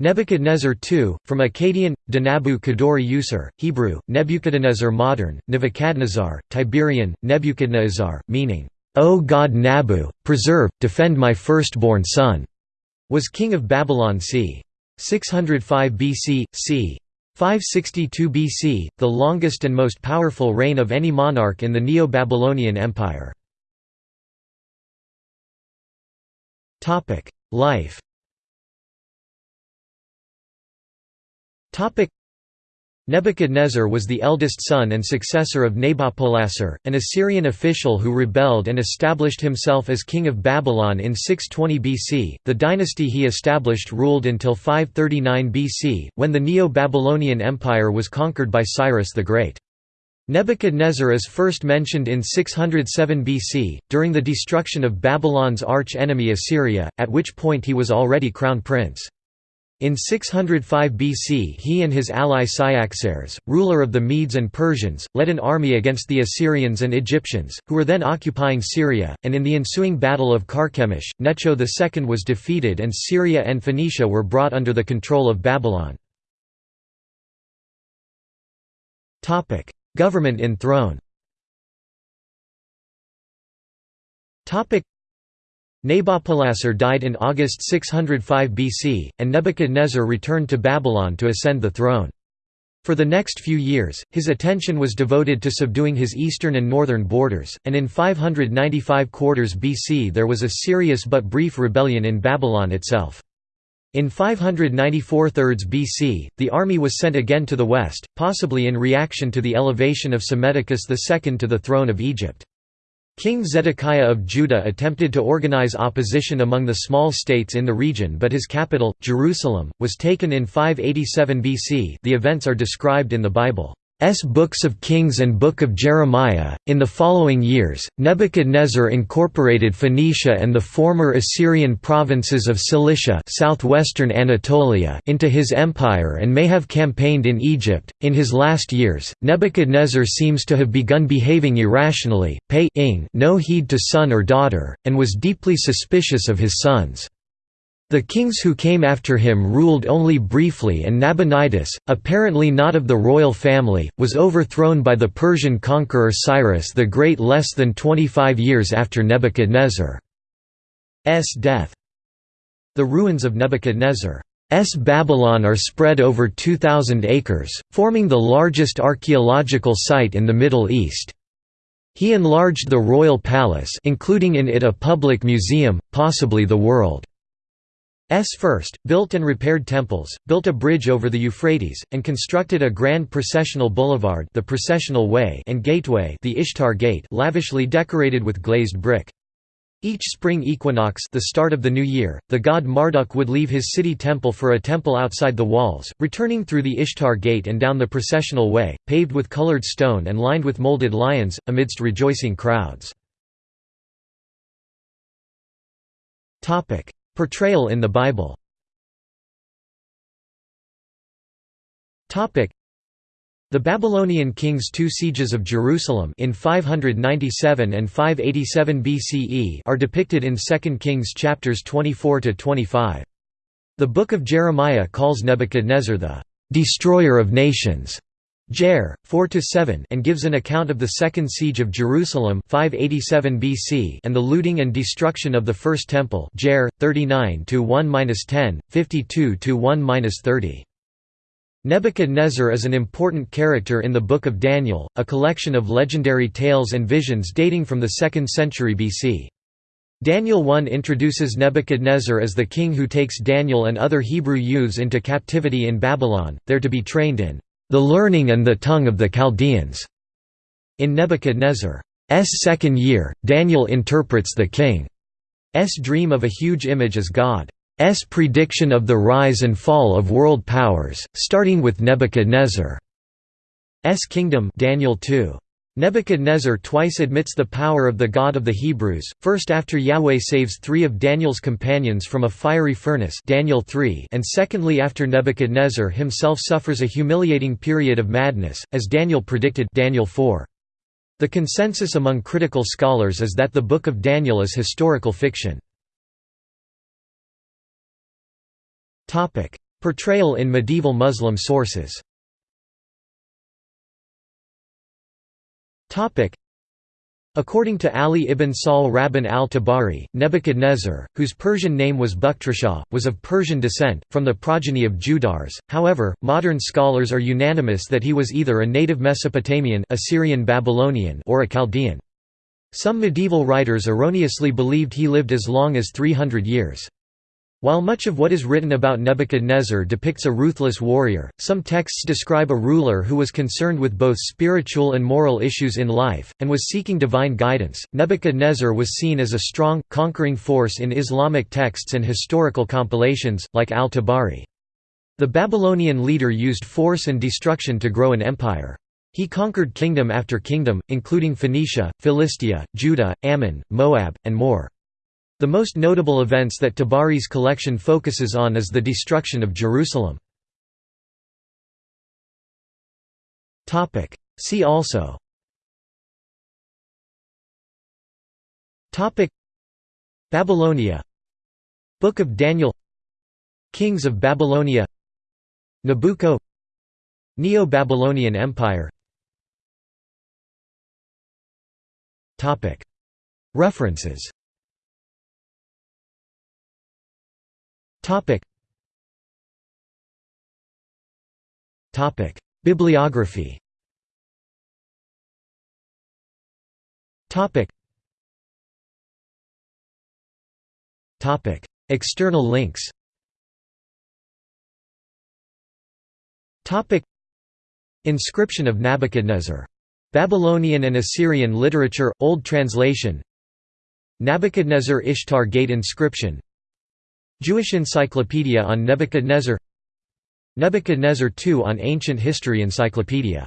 Nebuchadnezzar II, from Akkadian, Danabu Kadori Usur, Hebrew, Nebuchadnezzar modern, Nebuchadnezzar, Tiberian, Nebuchadnezzar, meaning, O God Nabu, preserve, defend my firstborn son, was king of Babylon c. 605 BC, c. 562 BC, the longest and most powerful reign of any monarch in the Neo-Babylonian Empire. Life Nebuchadnezzar was the eldest son and successor of Nabopolassar, an Assyrian official who rebelled and established himself as king of Babylon in 620 BC. The dynasty he established ruled until 539 BC, when the Neo-Babylonian Empire was conquered by Cyrus the Great. Nebuchadnezzar is first mentioned in 607 BC, during the destruction of Babylon's arch-enemy Assyria, at which point he was already crown prince. In 605 BC he and his ally Cyaxares, ruler of the Medes and Persians, led an army against the Assyrians and Egyptians, who were then occupying Syria, and in the ensuing Battle of Carchemish, Necho II was defeated and Syria and Phoenicia were brought under the control of Babylon. Government in throne Nabopolassar died in August 605 BC, and Nebuchadnezzar returned to Babylon to ascend the throne. For the next few years, his attention was devoted to subduing his eastern and northern borders, and in 595 quarters BC there was a serious but brief rebellion in Babylon itself. In 594 thirds BC, the army was sent again to the west, possibly in reaction to the elevation of Psammetichus II to the throne of Egypt. King Zedekiah of Judah attempted to organize opposition among the small states in the region but his capital, Jerusalem, was taken in 587 BC the events are described in the Bible. S. Books of Kings and Book of Jeremiah. In the following years, Nebuchadnezzar incorporated Phoenicia and the former Assyrian provinces of Cilicia, southwestern Anatolia, into his empire and may have campaigned in Egypt. In his last years, Nebuchadnezzar seems to have begun behaving irrationally, paying no heed to son or daughter, and was deeply suspicious of his sons. The kings who came after him ruled only briefly and Nabonidus, apparently not of the royal family, was overthrown by the Persian conqueror Cyrus the Great less than 25 years after Nebuchadnezzar's death. The ruins of Nebuchadnezzar's Babylon are spread over 2,000 acres, forming the largest archaeological site in the Middle East. He enlarged the royal palace including in it a public museum, possibly the world. S first, built and repaired temples, built a bridge over the Euphrates, and constructed a grand processional boulevard the processional way and gateway the Ishtar Gate lavishly decorated with glazed brick. Each spring equinox the start of the new year, the god Marduk would leave his city temple for a temple outside the walls, returning through the Ishtar Gate and down the processional way, paved with colored stone and lined with molded lions, amidst rejoicing crowds. Portrayal in the Bible. The Babylonian king's two sieges of Jerusalem in 597 and 587 BCE are depicted in 2 Kings chapters 24 to 25. The Book of Jeremiah calls Nebuchadnezzar the destroyer of nations Jer. 4–7 and gives an account of the Second Siege of Jerusalem 587 BC and the looting and destruction of the First Temple Jer. 39–1–10, 52–1–30. Nebuchadnezzar is an important character in the Book of Daniel, a collection of legendary tales and visions dating from the 2nd century BC. Daniel 1 introduces Nebuchadnezzar as the king who takes Daniel and other Hebrew youths into captivity in Babylon, there to be trained in the learning and the tongue of the Chaldeans. In Nebuchadnezzar's second year, Daniel interprets the king's dream of a huge image as God's prediction of the rise and fall of world powers, starting with Nebuchadnezzar's kingdom Daniel 2. Nebuchadnezzar twice admits the power of the God of the Hebrews, first after Yahweh saves three of Daniel's companions from a fiery furnace Daniel 3 and secondly after Nebuchadnezzar himself suffers a humiliating period of madness, as Daniel predicted Daniel 4. The consensus among critical scholars is that the Book of Daniel is historical fiction. Portrayal in medieval Muslim sources According to Ali ibn Sahl Rabban al-Tabari, Nebuchadnezzar, whose Persian name was Bukhtrisha, was of Persian descent, from the progeny of Judars. However, modern scholars are unanimous that he was either a native Mesopotamian Assyrian Babylonian or a Chaldean. Some medieval writers erroneously believed he lived as long as 300 years. While much of what is written about Nebuchadnezzar depicts a ruthless warrior, some texts describe a ruler who was concerned with both spiritual and moral issues in life, and was seeking divine guidance. Nebuchadnezzar was seen as a strong, conquering force in Islamic texts and historical compilations, like al Tabari. The Babylonian leader used force and destruction to grow an empire. He conquered kingdom after kingdom, including Phoenicia, Philistia, Judah, Ammon, Moab, and more. The most notable events that Tabari's collection focuses on is the destruction of Jerusalem. See also. Babylonia. Book of Daniel. Kings of Babylonia. Nabucco. Neo-Babylonian Empire. References Bibliography. External links. Topic. Inscription of Nebuchadnezzar. Babylonian and Assyrian literature, Old Translation. Nebuchadnezzar Ishtar Gate inscription Jewish Encyclopedia on Nebuchadnezzar Nebuchadnezzar II on Ancient History Encyclopedia